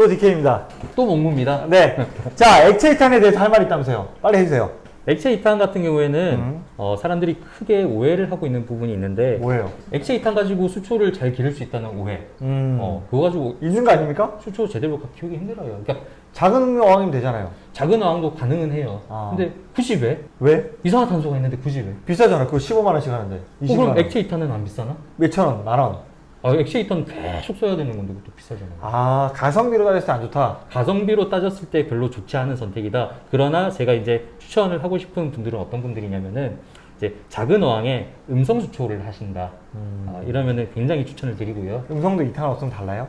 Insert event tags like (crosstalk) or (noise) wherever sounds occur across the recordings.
또 DK입니다. 또 목무입니다. 네. (laughs) 자, 액체 이탄에 대해서 할 말이 있다면서요. 빨리 해주세요. 액체 이탄 같은 경우에는 음. 어, 사람들이 크게 오해를 하고 있는 부분이 있는데 뭐예요? 액체 이탄 가지고 수초를 잘 기를 수 있다는 오해. 음. 어, 그거 가지고 있는 거 아닙니까? 수초 제대로 키우기 힘들어요. 그러니까 작은 어항이면 되잖아요. 작은 어항도 가능은 해요. 아. 근데 굳이 왜? 왜? 이산화탄소가 있는데 굳이 왜? 비싸잖아. 그거 15만 원씩 하는데. 어, 20만 그럼 원. 액체 이탄은 안 비싸나? 몇천 원, 만 원. 아, 이탄 계속 써야 되는 건데 그것도 비싸잖아요. 아, 가성비로 따졌을 때 안 좋다. 가성비로 따졌을 때 별로 좋지 않은 선택이다. 그러나 제가 이제 추천을 하고 싶은 분들은 어떤 분들이냐면은 이제 작은 어항에 음성 수초를 하신다. 음. 아, 이러면은 굉장히 추천을 드리고요. 음성도 이탄 없으면 달라요?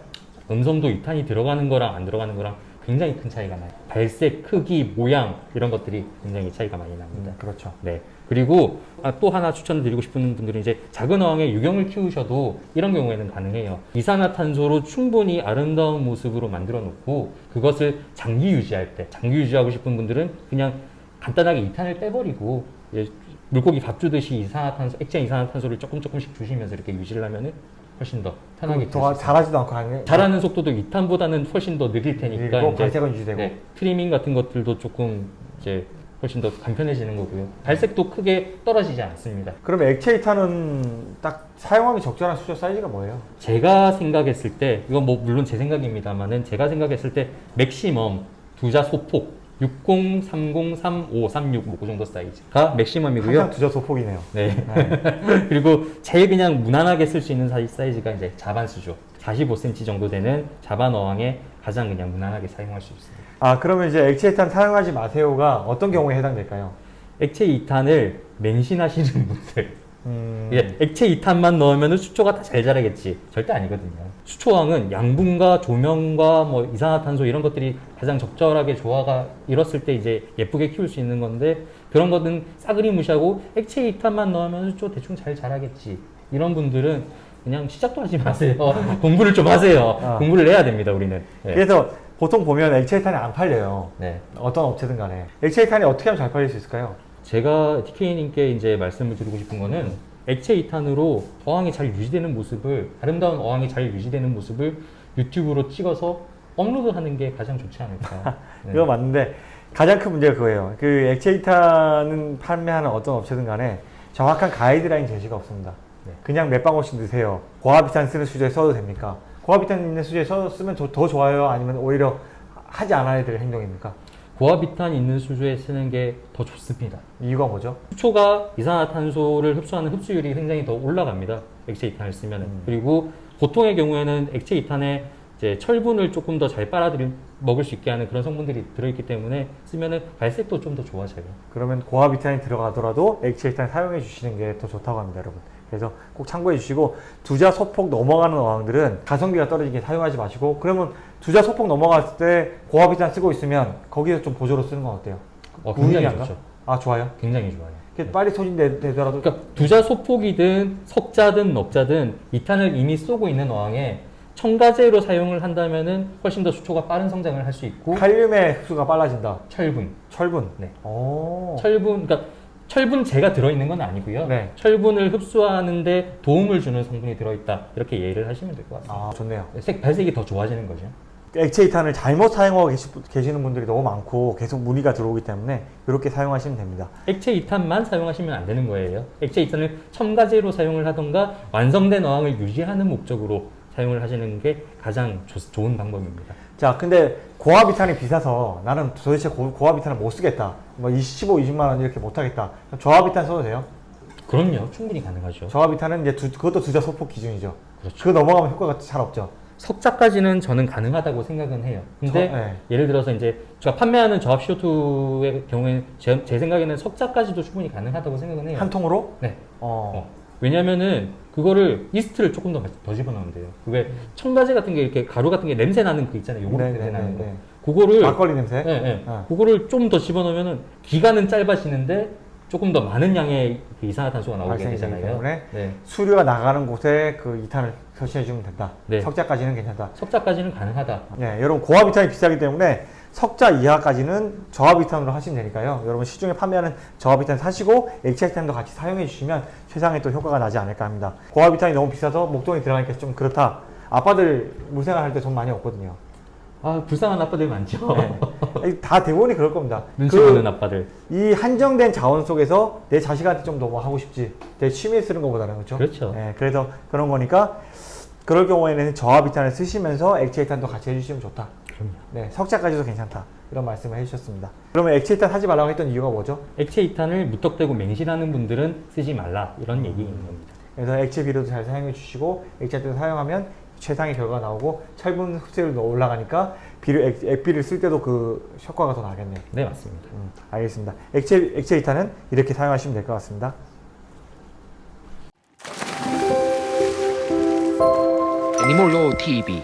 음성도 이탄이 들어가는 거랑 안 들어가는 거랑 굉장히 큰 차이가 나요. 발색, 크기, 모양 이런 것들이 굉장히 차이가 많이 납니다. 그렇죠. 네. 그리고 아, 또 하나 추천을 드리고 싶은 분들은 이제 작은 어항에 유경을 키우셔도 이런 경우에는 가능해요. 이산화탄소로 충분히 아름다운 모습으로 만들어 놓고 그것을 장기 유지할 때, 장기 유지하고 싶은 분들은 그냥 간단하게 이탄을 빼버리고 물고기 밥 주듯이 이산화탄소, 액체 이산화탄소를 조금 조금씩 주시면서 이렇게 유지를 하면은 훨씬 더 편하게 더. 잘하지도 않고 하는 자라는 속도도 이탄보다는 훨씬 더 느릴 테니까 그리고 이제 발색은 유지되고. 네, 트리밍 같은 것들도 조금 이제 훨씬 더 간편해지는 거고요. 발색도 크게 떨어지지 않습니다. 그럼 액체 이탄은 딱 사용하기 적절한 수저 사이즈가 뭐예요? 제가 생각했을 때 이건 뭐 물론 제 생각입니다만은 제가 생각했을 때 maximum 두자 소폭 60, 30, 35, 36뭐그 정도 사이즈가 maximum이고요. 항상 두자 소폭이네요. 네. 네. (laughs) 그리고 제일 그냥 무난하게 쓸 수 있는 사이- 사이즈가 이제 자반 수조. 45cm 정도 되는 자반 어항에 가장 그냥 무난하게 사용할 수 있습니다. 아, 그러면 이제 액체 이탄 사용하지 마세요가 어떤 경우에 해당될까요? 액체 이탄을 맹신하시는 (laughs) 분들 음, 이게 액체 이탄만 넣으면 수초가 다 잘 자라겠지 절대 아니거든요 수초왕은 양분과 조명과 뭐 이산화탄소 이런 것들이 가장 적절하게 조화가 이뤘을 때 이제 예쁘게 키울 수 있는 건데 그런 거는 싸그리 무시하고 액체 이탄만 넣으면 수초 대충 잘 자라겠지 이런 분들은 그냥 시작도 하지 마세요 (laughs) 공부를 좀 하세요 아. 공부를 해야 됩니다 우리는 네. 그래서 보통 보면 액체 이탄이 안 팔려요. 네. 어떤 업체든 간에. 액체 이탄이 어떻게 하면 잘 팔릴 수 있을까요? 제가 DK님께 이제 말씀을 드리고 싶은 거는 액체 이탄으로 어항이 잘 유지되는 모습을 아름다운 어항이 잘 유지되는 모습을 유튜브로 찍어서 업로드하는 게 가장 좋지 않을까. (laughs) 네. 그거 맞는데 가장 큰 문제가 그거예요. 그 액체 이탄은 판매하는 어떤 업체든 간에 정확한 가이드라인 제시가 없습니다. 네. 그냥 몇 방울씩 넣으세요. 고압 이탄 쓰는 수조에 써도 됩니까? 고압 이탄 있는 수조에 써, 쓰면 더, 더 좋아요? 아니면 오히려 하지 않아야 될 행동입니까? 고압이탄 있는 수조에 쓰는 게 더 좋습니다. 이유가 뭐죠? 수초가 이산화탄소를 흡수하는 흡수율이 굉장히 더 올라갑니다. 액체 이탄을 쓰면 음. 그리고 보통의 경우에는 액체 이탄에 이제 철분을 조금 더 잘 빨아들이 먹을 수 있게 하는 그런 성분들이 들어있기 때문에 쓰면은 발색도 좀 더 좋아져요. 그러면 고압이탄이 들어가더라도 액체 이탄 사용해 주시는 게 더 좋다고 합니다, 여러분. 그래서 꼭 참고해 주시고 두자 소폭 넘어가는 어항들은 가성비가 떨어지게 사용하지 마시고 그러면 두자 소폭 넘어갔을 때 고압이탄 쓰고 있으면 거기서 좀 보조로 쓰는 건 어때요? 어, 굉장히? 좋죠. 아 좋아요. 굉장히 좋아요. 이렇게 빨리 소진되더라도 그러니까 두자 소폭이든 석자든 넉자든 이탄을 이미 쏘고 있는 어항에 첨가제로 사용을 한다면은 훨씬 더 수초가 빠른 성장을 할 수 있고 칼륨의 흡수가 빨라진다. 철분, 철분. 네. 오. 철분, 그러니까 철분제가 들어있는 건 아니고요. 네. 철분을 흡수하는데 도움을 주는 성분이 들어있다 이렇게 이해를 하시면 될 것 같습니다. 아 좋네요. 색 발색이 더 좋아지는 거죠. 액체 이탄을 잘못 사용하고 계시, 계시 는 분들이 너무 많고 계속 문의가 들어오기 때문에 이렇게 사용하시면 됩니다. 액체 이탄만 사용하시면 안 되는 거예요. 액체 이탄을 첨가제로 사용을 하던가 완성된 어항을 유지하는 목적으로 사용을 하시는 게 가장 조- 좋은 방법입니다. 자, 근데 고압이탄이 비싸서 나는 도대체 고, 고압이탄을 못 쓰겠다. 뭐 15, 20만 원 이렇게 못 하겠다. 그럼 저압이탄 써도 돼요? 그럼요, 충분히 가능하죠. 저압이탄은 이제 두, 그것도 두자 소폭 기준이죠. 그렇죠. 그 넘어가면 효과가 잘 없죠. 석자까지는 저는 가능하다고 생각은 해요. 근데 저- 네. 예를 들어서 이제 제가 판매하는 저압 CO2의 경우에 제, 제 생각에는 석자까지도 충분히 가능하다고 생각은 해요. 한 통으로? 네. 어. 어. 왜냐면은 그거를 이스트를 조금 더, 더 집어넣으면 돼요. 그게 첨가제 같은 게 이렇게 가루 같은 게 냄새 나는 그 있잖아요. 요구르트 네, 냄새 네, 나는 네, 거. 네. 그거를 막걸리 냄새? 네, 네. 어. 그거를 좀 더 집어넣으면은 기간은 짧아지는데 조금 더 많은 양의 그 이산화탄소가 나오게 되잖아요. 때문에 네. 수류가 나가는 곳에 그 이탄을 설치해 주면 된다. 네. 석자까지는 괜찮다. 석자까지는 가능하다. 네, 여러분 고압 이탄이 비싸기 때문에 석자 이하까지는 저압 이탄으로 하시면 되니까요. 여러분 시중에 판매하는 저압 이탄 사시고 액체 이탄도 같이 사용해 주시면 최상의 또 효과가 나지 않을까 합니다. 고압 이탄이 너무 비싸서 목돈이 들어가니까 좀 그렇다. 아빠들 물생활 할 때 돈 많이 없거든요. 아 불쌍한 아빠들 많죠. 네. 다 대부분이 그럴 겁니다. 눈치 그- 보는 아빠들. 이 한정된 자원 속에서 내 자식한테 좀더뭐 하고 싶지. 내 취미에 쓰는 것보다는 그렇죠. 그렇죠. 네, 그래서 그런 거니까 그럴 경우에는 저하비탄을 쓰시면서 액체이탄도 같이 해주시면 좋다. 그럼요. 네, 석자까지도 괜찮다. 이런 말씀을 해주셨습니다. 그러면 액체 이탄 하지 말라고 했던 이유가 뭐죠? 액체 이탄을 무턱대고 맹신하는 분들은 쓰지 말라 이런 음. 얘기인 겁니다. 그래서 액체 비료도 잘 사용해 주시고 액체 이탄 사용하면 최상의 결과가 나오고 철분 흡수율도 올라가니까 비료 액, 액비를 쓸 때도 그 효과가 더 나겠네요. 네 맞습니다. 음, 알겠습니다. 액체 액체 이탄은 이렇게 사용하시면 될 것 같습니다. 애니몰로 TV